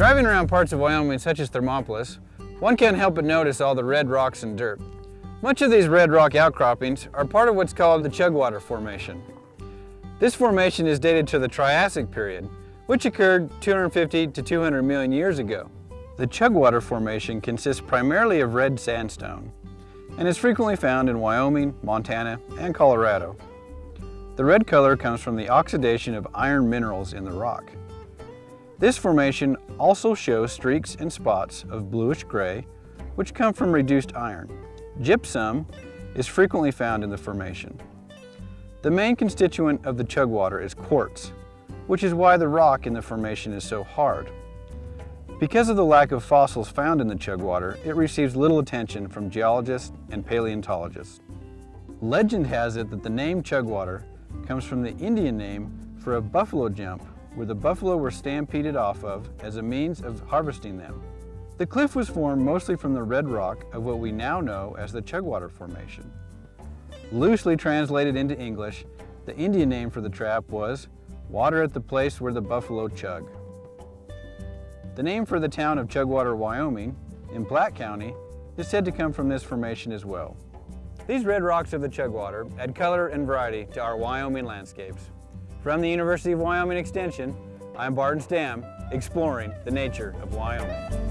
Driving around parts of Wyoming such as Thermopolis, one can't help but notice all the red rocks and dirt. Much of these red rock outcroppings are part of what's called the Chugwater Formation. This formation is dated to the Triassic period, which occurred 250 to 200 million years ago. The Chugwater Formation consists primarily of red sandstone and is frequently found in Wyoming, Montana, and Colorado. The red color comes from the oxidation of iron minerals in the rock. This formation also shows streaks and spots of bluish gray, which come from reduced iron. Gypsum is frequently found in the formation. The main constituent of the chugwater is quartz, which is why the rock in the formation is so hard. Because of the lack of fossils found in the chugwater, it receives little attention from geologists and paleontologists. Legend has it that the name chugwater comes from the Indian name for a buffalo jump where the buffalo were stampeded off of as a means of harvesting them. The cliff was formed mostly from the red rock of what we now know as the Chugwater Formation. Loosely translated into English, the Indian name for the trap was water at the place where the buffalo chug. The name for the town of Chugwater, Wyoming, in Platte County, is said to come from this formation as well. These red rocks of the Chugwater add color and variety to our Wyoming landscapes. From the University of Wyoming Extension, I'm Barton Stam, exploring the nature of Wyoming.